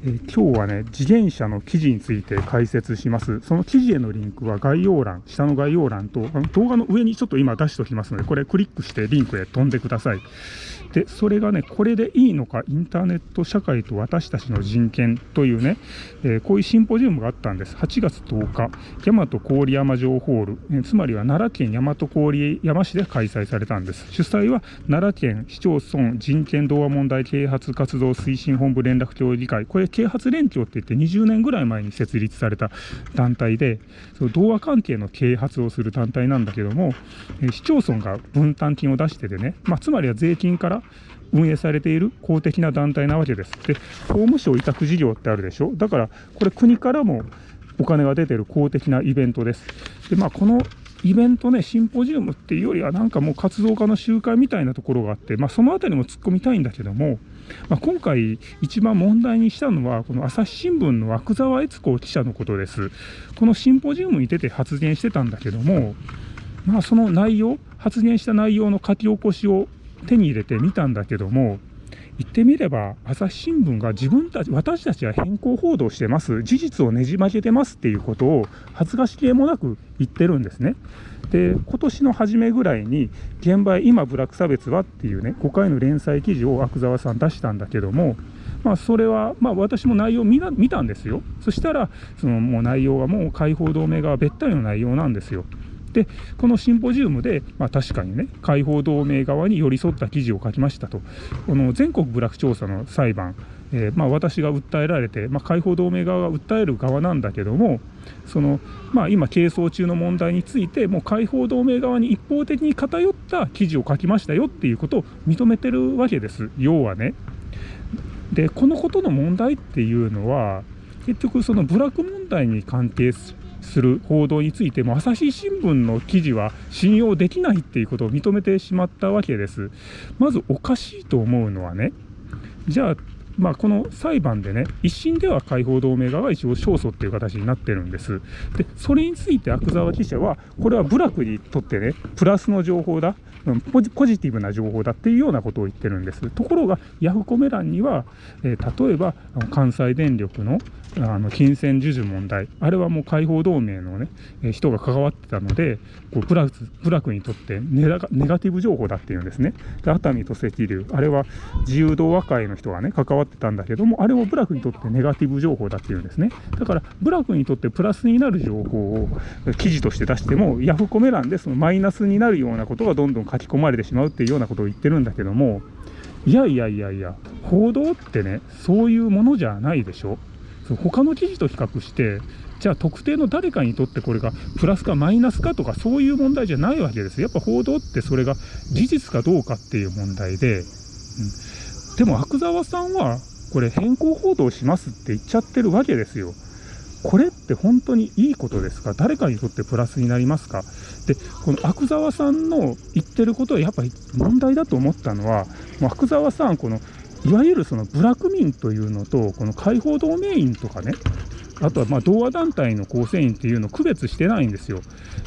えー、今日はね、自転車の記事について解説します。その記事へのリンクは概要欄、下の概要欄と、あの動画の上にちょっと今出しておきますので、これクリックしてリンクへ飛んでください。で、それがね、これでいいのか、インターネット社会と私たちの人権というね、えー、こういうシンポジウムがあったんです。8月10日、大和郡山城ホール、えー、つまりは奈良県大和郡山市で開催されたんです。主催は奈良県市町村人権同和問題啓発活動推進本部連絡協議会、これ啓発連携って言って20年ぐらい前に設立された団体で、その同和関係の啓発をする団体なんだけども、え、市町村が分担金を出しててね、まあ、つまりは税金から運営されている公的な団体なわけです。で、法務省委託事業ってあるでしょだから、これ国からもお金が出てる公的なイベントです。で、まあ、このイベントね、シンポジウムっていうよりは、なんかもう活動家の集会みたいなところがあって、まあ、そのあたりも突っ込みたいんだけども、まあ、今回、一番問題にしたのは、この朝日新聞の涌沢悦子記者のことです。このシンポジウムに出て発言してたんだけども、まあ、その内容、発言した内容の書き起こしを手に入れてみたんだけども、言ってみれば、朝日新聞が自分たち、私たちは変更報道してます、事実をねじ曲げてますっていうことを恥ずかしげもなく言ってるんですね。で、今年の初めぐらいに、現場へ今ブラック差別はっていうね、5回の連載記事を阿久澤さん出したんだけども、まあ、それは、まあ、私も内容見見たんですよ。そしたら、そのもう内容はもう解放同盟側べったりの内容なんですよ。で、このシンポジウムで、まあ、確かにね、解放同盟側に寄り添った記事を書きましたと、この全国部落調査の裁判、えー、まあ、私が訴えられて、まあ、解放同盟側が訴える側なんだけども、そのまあ、今、係争中の問題について、もう解放同盟側に一方的に偏った記事を書きましたよっていうことを認めてるわけです、要はね。で、このことの問題っていうのは、結局、その部落問題に関係する報道についても朝日新聞の記事は信用できないっていうことを認めてしまったわけです。まずおかしいと思うのはね、じゃあまあ、この裁判でね、一審では解放同盟側が一応勝訴っていう形になってるんです。で、それについて阿久沢記者は、これは部落にとってね、プラスの情報だ、ポジポジティブな情報だっていうようなことを言ってるんです。ところが、ヤフコメ欄には、えー、例えば関西電力のあの金銭授受問題、あれはもう解放同盟のね、えー、人が関わってたので、こうプラプラクにとってネガネガティブ情報だっていうんですね。で熱海と赤竜、あれは自由同和会の人がね、関わってたんだけども、あれも部落にとってネガティブ情報だっていうんですね。だから、部落にとってプラスになる情報を記事として出しても、ヤフコメ欄でそのマイナスになるようなことがどんどん書き込まれてしまうっていうようなことを言ってるんだけども、いやいやいやいや、報道ってね、そういうものじゃないでしょ。他の記事と比較して、じゃあ特定の誰かにとってこれがプラスかマイナスかとかそういう問題じゃないわけです。やっぱ報道ってそれが事実かどうかっていう問題で、うん、でも阿久澤さんはこれ変更報道しますって言っちゃってるわけですよ。これって本当にいいことですか？誰かにとってプラスになりますか？で、この阿久澤さんの言ってることはやっぱり問題だと思ったのは、もう阿久澤さん、このいわゆるその部落民というのと、この解放同盟員とかね、あとはま同和団体の構成員っていうのを区別してないんですよ。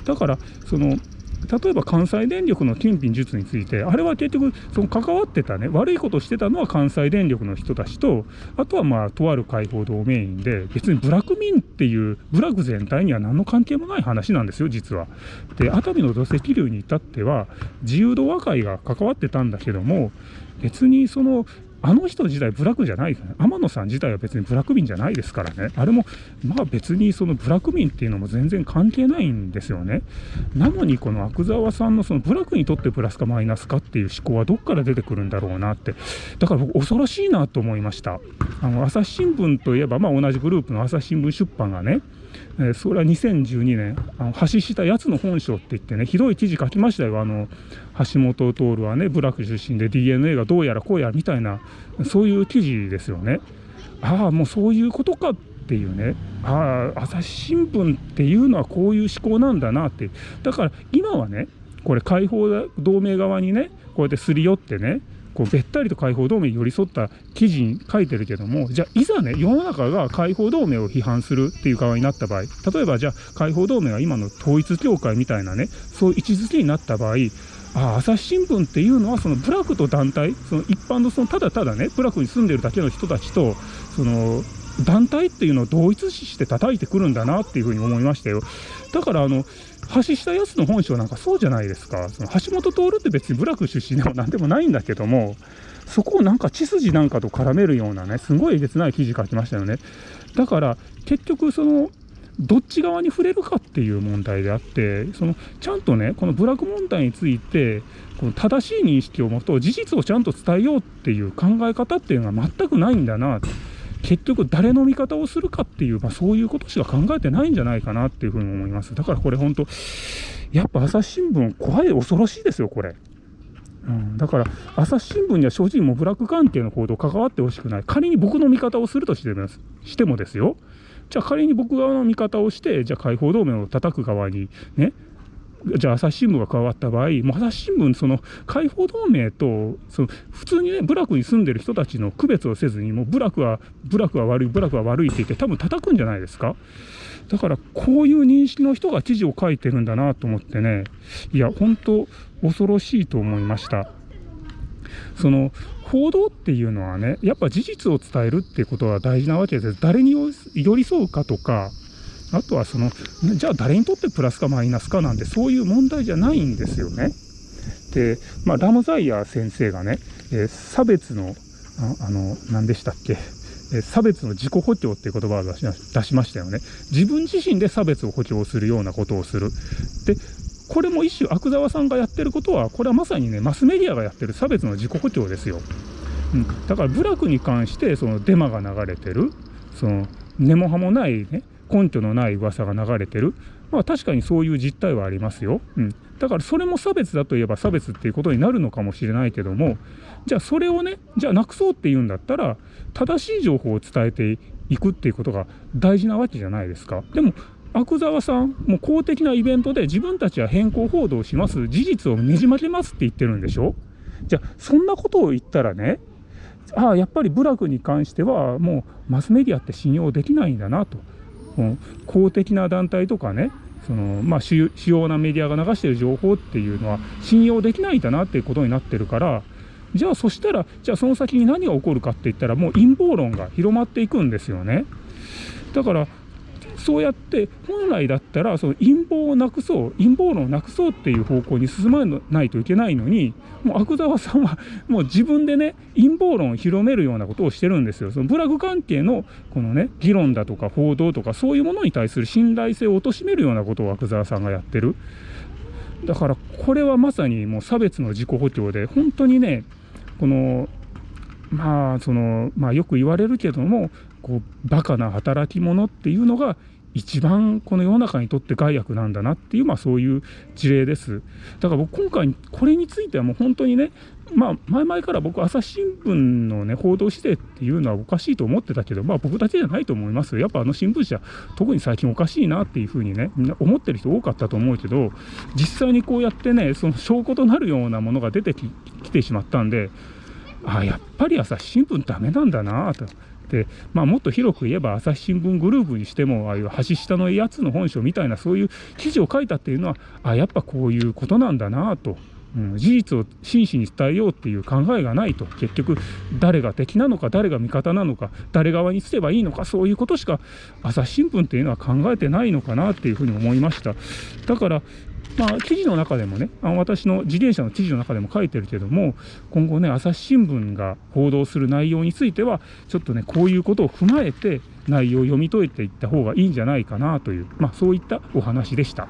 だから、その例えば関西電力の金品術について、あれは結局、その関わってたね、悪いことしてたのは関西電力の人たちと、あとはまあ、とある解放同盟員で、別にブラック民っていう、部落全体には何の関係もない話なんですよ、実は。で、熱海の土石流に至っては、自由度和会が関わってたんだけども、別にそのあの人自体ブラックじゃないですね。天野さん自体は別にブラック民じゃないですからね。あれも、まあ別にそのブラック民っていうのも全然関係ないんですよね。なのにこの阿久澤さんのそのブラックにとってプラスかマイナスかっていう思考はどっから出てくるんだろうなって。だから僕恐ろしいなと思いました。あの、朝日新聞といえば、まあ同じグループの朝日新聞出版がね、え、それは2012年、あの発したやつの本性って言ってね、ひどい記事書きましたよ。あの、橋本徹はね、部落出身で DNA がどうやらこうやらみたいな、そういう記事ですよね。ああ、もうそういうことかっていうね、ああ、朝日新聞っていうのはこういう思考なんだなって。だから今はね、これ解放同盟側にね、こうやってすり寄ってね、こうべったりと解放同盟に寄り添った記事に書いてるけども、じゃあいざね、世の中が解放同盟を批判するっていう側になった場合、例えばじゃあ解放同盟は今の統一教会みたいなね、そういう位置づけになった場合、あ朝日新聞っていうのはその部落と団体その一般のそのただただね部落に住んでるだけの人たちとその団体っていうのを同一視して叩いてくるんだなっていうふうに思いましたよ。だからあの橋下康の本性なんかそうじゃないですか。その橋本徹って別に部落出身でも何でもないんだけども、そこをなんか血筋なんかと絡めるようなね、すごいえげつない記事書きましたよね。だから結局そのどっち側に触れるかっていう問題であってそのちゃんとねこの部落問題についてこの正しい認識を持とう事実をちゃんと伝えようっていう考え方っていうのは全くないんだな結局誰の味方をするかっていう、まあ、そういうことしか考えてないんじゃないかなっていうふうに思います。だからこれ本当やっぱ朝日新聞怖い恐ろしいですよこれ。うん、だから朝日新聞には正直も部落関係の報道関わってほしくない。仮に僕の味方をするとしてしてもですよ。じゃあ仮に僕側の味方をしてじゃあ解放同盟を叩く側にねじゃあ朝日新聞が加わった場合もう朝日新聞その解放同盟とその普通にね部落に住んでる人たちの区別をせずにもう部落は部落は悪い部落は悪いって言って多分叩くんじゃないですか？だからこういう認識の人が記事を書いてるんだなと思ってねいや本当恐ろしいと思いましたその報道っていうのはね、やっぱ事実を伝えるっていうことは大事なわけです。誰に寄り添うかとか、あとはその、じゃあ誰にとってプラスかマイナスかなんて、そういう問題じゃないんですよね。で、まあ、ラムザイヤー先生がね、えー、差別の、ああの、何でしたっけ、え差別の自己補強っていう言葉を出しましたよね。自分自身で差別を補強するようなことをする。で、これも一種、阿久澤さんがやってることは、これはまさにね、マスメディアがやってる差別の自己補強ですよ。うん、だから部落に関してそのデマが流れてるその根も葉もないね根拠のない噂が流れてるまあ確かにそういう実態はありますよ。うん、だからそれも差別だといえば差別っていうことになるのかもしれないけどもじゃあそれをねじゃあなくそうっていうんだったら正しい情報を伝えていくっていうことが大事なわけじゃないですか。でも阿久澤さん、も公的なイベントで自分たちは変更報道します、事実をねじ曲げますって言ってるんでしょ？じゃあ、そんなことを言ったらね、ああ、やっぱり部落に関しては、もうマスメディアって信用できないんだなと。公的な団体とかね、そのまあ、主要なメディアが流している情報っていうのは信用できないんだなっていうことになってるから、じゃあそしたら、じゃあその先に何が起こるかって言ったら、もう陰謀論が広まっていくんですよね。だからそうやって本来だったらその陰謀をなくそう陰謀論をなくそうっていう方向に進まないといけないのにもう阿久澤さんはもう自分でね陰謀論を広めるようなことをしてるんですよ。そのブラグ関係のこのね議論だとか報道とかそういうものに対する信頼性を貶めるようなことを阿久澤さんがやってる。だからこれはまさにもう差別の自己補強で本当にねこのまあそのまあよく言われるけどもこうバカな働き者っていうのが一番この世の中にとって害悪なんだなっていう、まあ、そういう事例です。だから僕今回これについてはもう本当にねまあ前々から僕朝日新聞のね報道してっていうのはおかしいと思ってたけどまあ僕だけじゃないと思いますやっぱあの新聞社特に最近おかしいなっていうふうにねみんな思ってる人多かったと思うけど実際にこうやってねその証拠となるようなものが出てきてしまったんであやっぱり朝日新聞ダメなんだなと。で、まあ、もっと広く言えば朝日新聞グループにしてもああいう橋下のやつの本性みたいなそういう記事を書いたっていうのはあやっぱこういうことなんだなと。うん、事実を真摯に伝えようっていう考えがないと結局誰が敵なのか誰が味方なのか誰側にすればいいのかそういうことしか朝日新聞っていうのは考えてないのかなっていうふうに思いましただからまあ、記事の中でもね、あ私の自転車の記事の中でも書いてるけども、今後ね、朝日新聞が報道する内容については、ちょっとね、こういうことを踏まえて、内容を読み解いていった方がいいんじゃないかなという、まあ、そういったお話でした。